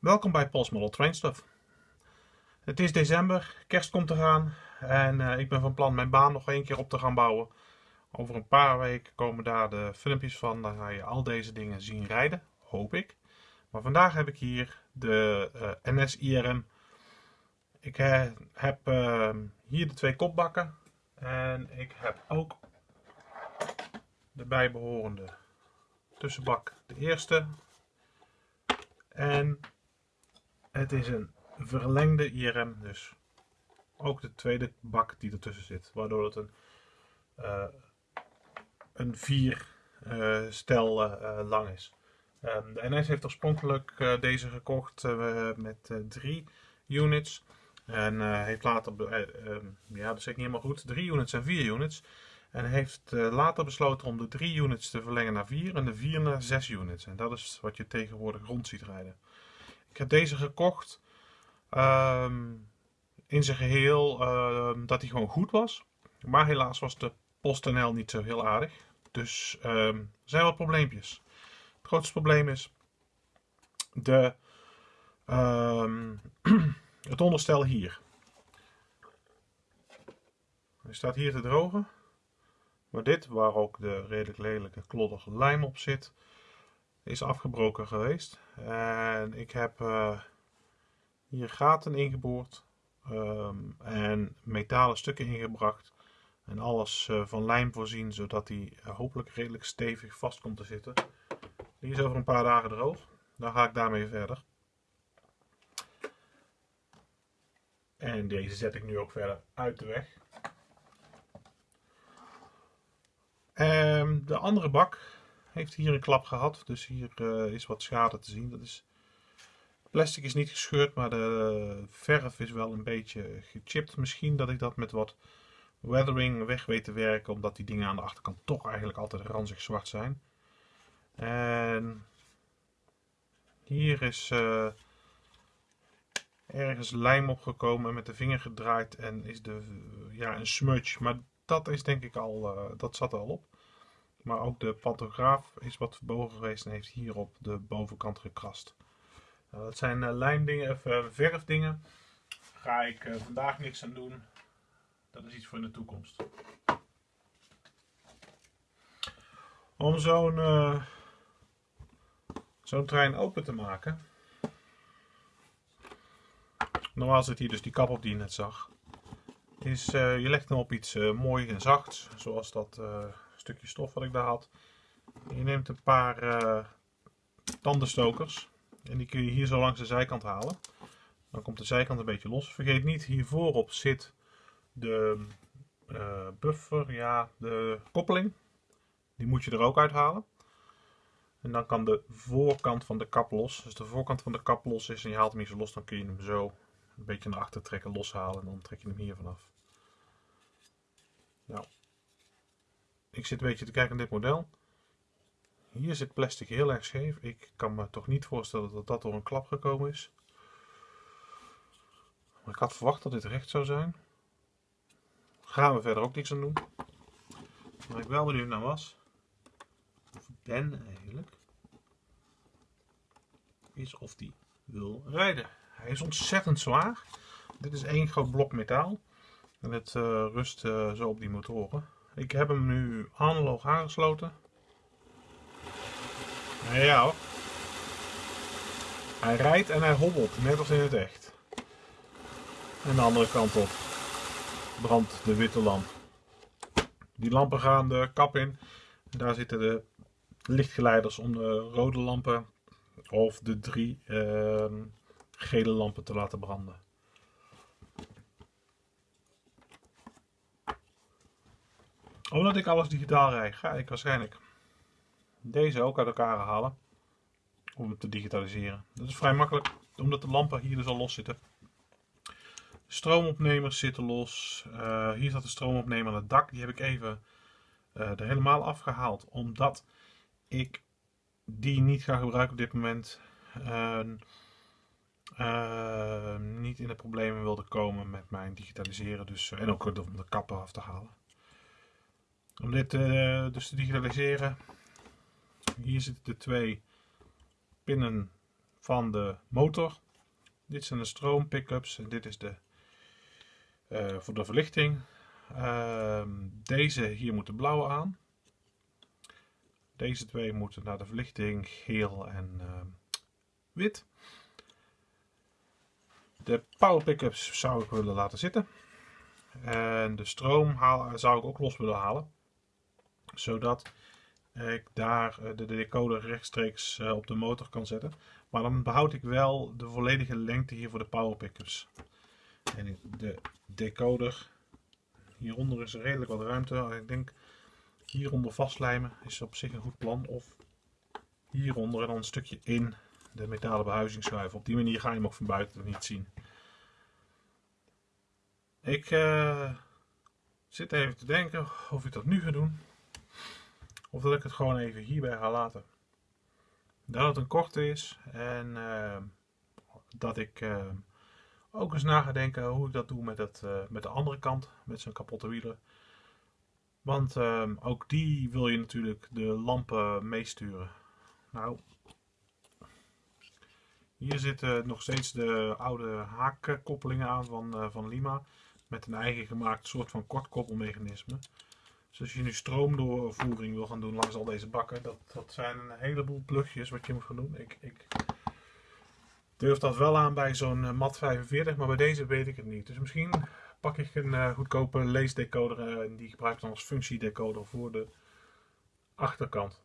Welkom bij Pols Model Train Stuff. Het is december, kerst komt eraan en uh, ik ben van plan mijn baan nog één keer op te gaan bouwen. Over een paar weken komen daar de filmpjes van, dan ga je al deze dingen zien rijden, hoop ik. Maar vandaag heb ik hier de uh, NS IRM. Ik heb hier de twee kopbakken en ik heb ook de bijbehorende tussenbak. De eerste en het is een verlengde IRM, dus ook de tweede bak die ertussen zit, waardoor het een, uh, een vier uh, stel uh, lang is. Um, de NS heeft oorspronkelijk deze gekocht met drie units. En heeft later, um, ja dat is niet helemaal goed, drie units en vier units. En heeft later besloten om de drie units te verlengen naar vier en de vier naar zes units. En dat is wat je tegenwoordig rond ziet rijden. Ik heb deze gekocht um, in zijn geheel um, dat hij gewoon goed was. Maar helaas was de PostNL niet zo heel aardig. Dus um, er zijn wat probleempjes. Het grootste probleem is de, het onderstel hier. Hij staat hier te drogen. Maar dit, waar ook de redelijk lelijke kloddige lijm op zit, is afgebroken geweest. En ik heb uh, hier gaten ingeboord um, en metalen stukken ingebracht. En alles uh, van lijm voorzien, zodat die uh, hopelijk redelijk stevig vast komt te zitten. Die is over een paar dagen droog. Dan ga ik daarmee verder. En deze zet ik nu ook verder uit de weg. Um, de andere bak heeft hier een klap gehad. Dus hier uh, is wat schade te zien. Dat is, plastic is niet gescheurd, maar de verf is wel een beetje gechipt. Misschien dat ik dat met wat weathering weg weet te werken. Omdat die dingen aan de achterkant toch eigenlijk altijd ranzig zwart zijn. En hier is uh, ergens lijm opgekomen en met de vinger gedraaid. En is de, ja, een smudge. Maar dat is denk ik al, dat zat er al op. Maar ook de pantograaf is wat verbogen geweest en heeft hier op de bovenkant gekrast. Nou, dat zijn uh, lijmdingen, of uh, verfdingen. Daar ga ik uh, vandaag niks aan doen. Dat is iets voor in de toekomst. Om zo'n trein open te maken. Normaal zit hier dus die kap op die je net zag. Is, je legt hem op iets mooi en zachts. Zoals dat stukje stof wat ik daar had. Je neemt een paar uh, tandenstokers en die kun je hier zo langs de zijkant halen. Dan komt de zijkant een beetje los. Vergeet niet, hier voorop zit de uh, buffer, ja, de koppeling. Die moet je er ook uithalen. En dan kan de voorkant van de kap los. Dus de voorkant van de kap los is en je haalt hem hier zo los, dan kun je hem zo een beetje naar achter trekken, loshalen en dan trek je hem hier vanaf. Nou, ik zit een beetje te kijken naar dit model. Hier zit plastic heel erg scheef. Ik kan me toch niet voorstellen dat dat door een klap gekomen is. Maar ik had verwacht dat dit recht zou zijn. Gaan we verder ook niks aan doen. Waar ik wel benieuwd naar was, of Ben eigenlijk, is of die wil rijden. Hij is ontzettend zwaar. Dit is één groot blok metaal. En het uh, rust uh, zo op die motoren. Ik heb hem nu analoog aangesloten. Ja hoor. Hij rijdt en hij hobbelt, net als in het echt. En de andere kant op brandt de witte lamp. Die lampen gaan de kap in. Daar zitten de lichtgeleiders om de rode lampen of de drie uh, gele lampen te laten branden. Omdat ik alles digitaal rijd, ga ik waarschijnlijk deze ook uit elkaar halen. Om het te digitaliseren. Dat is vrij makkelijk, omdat de lampen hier dus al los zitten. Stroomopnemers zitten los. Uh, hier zat de stroomopnemer aan het dak. Die heb ik even uh, er helemaal afgehaald. Omdat ik die niet ga gebruiken op dit moment. Uh, niet in de problemen wilde komen met mijn digitaliseren. Dus, en ook om de kappen af te halen. Om dit uh, dus te digitaliseren, hier zitten de twee pinnen van de motor. Dit zijn de stroom pickups en dit is de uh, voor de verlichting. Uh, deze hier moet de blauwe aan. Deze twee moeten naar de verlichting geel en uh, wit. De power pickups zou ik willen laten zitten. En de stroom haal, zou ik ook los willen halen. Zodat ik daar eh, de decoder rechtstreeks eh, op de motor kan zetten. Maar dan behoud ik wel de volledige lengte hier voor de power pickups. En de decoder, hieronder is er redelijk wat ruimte. Ik denk hieronder vastlijmen is op zich een goed plan. Of hieronder en dan een stukje in de metalen behuizing schuiven. Op die manier ga je hem ook van buiten niet zien. Ik uh, zit even te denken of ik dat nu ga doen. Of dat ik het gewoon even hierbij ga laten. Dat het een korte is. En uh, dat ik uh, ook eens na ga denken hoe ik dat doe met, het, met de andere kant. Met zijn kapotte wielen. Want ook die wil je natuurlijk de lampen meesturen. Nou, hier zitten nog steeds de oude haakkoppelingen aan van, van Lima met een eigen gemaakt soort van kortkoppelmechanisme. Dus als je nu stroomdoorvoering wil gaan doen langs al deze bakken, dat, dat zijn een heleboel plugjes wat je moet gaan doen. Ik, ik durf dat wel aan bij zo'n uh, MAT 45, maar bij deze weet ik het niet. Dus misschien pak ik een uh, goedkope leesdecoder uh, en die gebruik ik dan als functiedecoder voor de achterkant.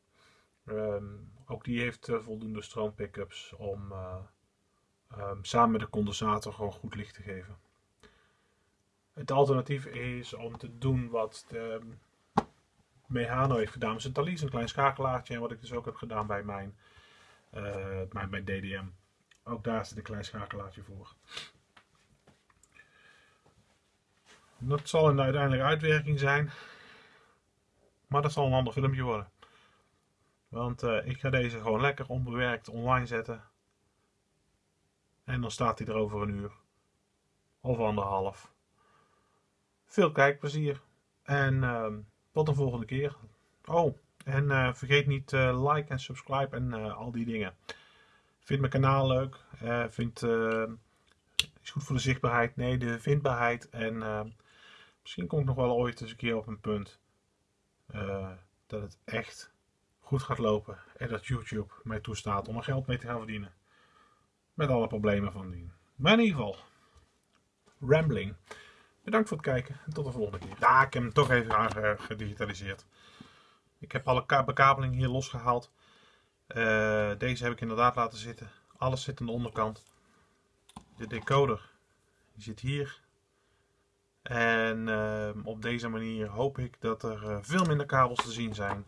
Um, ook die heeft voldoende stroompickups om um, samen met de condensator gewoon goed licht te geven. Het alternatief is om te doen wat de Mehano heeft gedaan. Dus een Thalys, een klein schakelaartje. En wat ik dus ook heb gedaan bij mijn, uh, mijn, mijn DDM. Ook daar zit een klein schakelaartje voor. Dat zal een uiteindelijke uitwerking zijn. Maar dat zal een ander filmpje worden. Want uh, ik ga deze gewoon lekker onbewerkt online zetten. En dan staat hij er over een uur. Of anderhalf. Veel kijkplezier. En uh, tot de volgende keer. Oh, en uh, vergeet niet uh, like en subscribe en uh, al die dingen. Vind mijn kanaal leuk. vind, is goed voor de zichtbaarheid. Nee, de vindbaarheid. En misschien kom ik nog wel ooit eens een keer op een punt. dat het echt goed gaat lopen. En dat YouTube mij toestaat om er geld mee te gaan verdienen. Met alle problemen van dien. Maar in ieder geval. Rambling. Bedankt voor het kijken en tot de volgende keer. Ja, ik heb hem toch even gedigitaliseerd. Ik heb alle bekabeling hier losgehaald. Uh, deze heb ik inderdaad laten zitten. Alles zit aan de onderkant. De decoder die zit hier. En uh, op deze manier hoop ik dat er veel minder kabels te zien zijn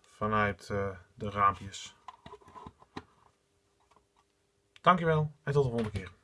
vanuit de raampjes. Dankjewel en tot de volgende keer.